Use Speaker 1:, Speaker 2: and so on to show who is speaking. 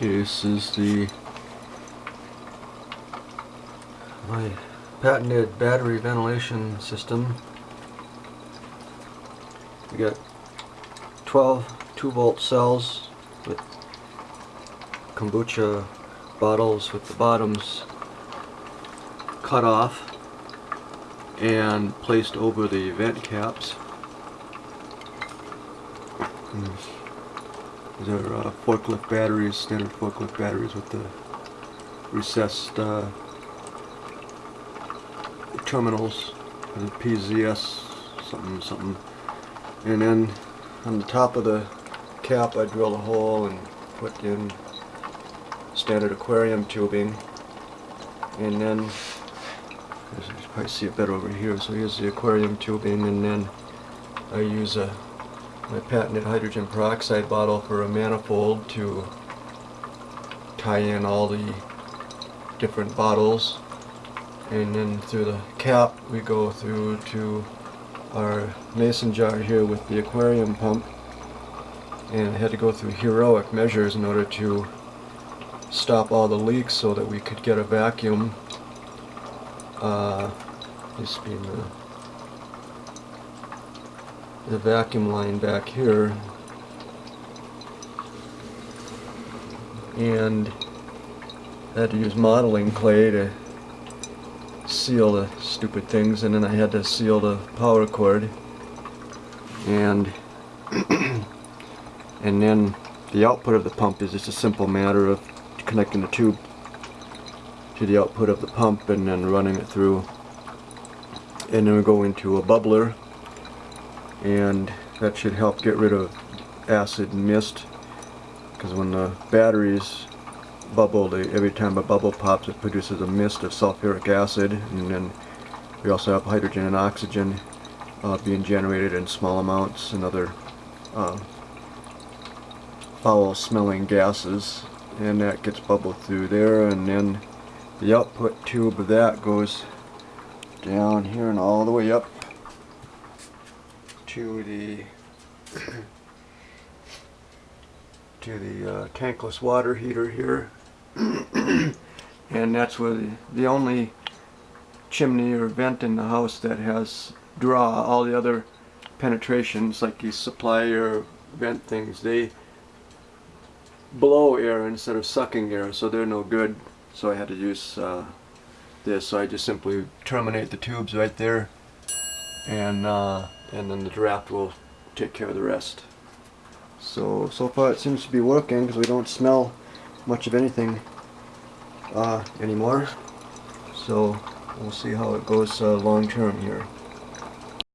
Speaker 1: This is the my patented battery ventilation system. We got 12 2 volt cells with kombucha bottles with the bottoms cut off and placed over the vent caps. Hmm. These are uh, forklift batteries, standard forklift batteries with the recessed uh, terminals, the PZS something something. And then on the top of the cap I drilled a hole and put in standard aquarium tubing. And then, you can probably see it better over here, so here's the aquarium tubing and then I use a my patented hydrogen peroxide bottle for a manifold to tie in all the different bottles. And then through the cap we go through to our mason jar here with the aquarium pump. And had to go through heroic measures in order to stop all the leaks so that we could get a vacuum. Uh, this being the the vacuum line back here. And I had to use modeling clay to seal the stupid things and then I had to seal the power cord. And and then the output of the pump is just a simple matter of connecting the tube to the output of the pump and then running it through. And then we go into a bubbler and that should help get rid of acid mist because when the batteries bubble they, every time a bubble pops it produces a mist of sulfuric acid and then we also have hydrogen and oxygen uh, being generated in small amounts and other uh, foul smelling gases and that gets bubbled through there and then the output tube of that goes down here and all the way up to the to the uh, tankless water heater here. And that's where the, the only chimney or vent in the house that has draw all the other penetrations like these supply air vent things they blow air instead of sucking air so they're no good. So I had to use uh, this. So I just simply terminate the tubes right there and uh, and then the draft will take care of the rest. So so far it seems to be working because we don't smell much of anything uh, anymore. So we'll see how it goes uh, long term here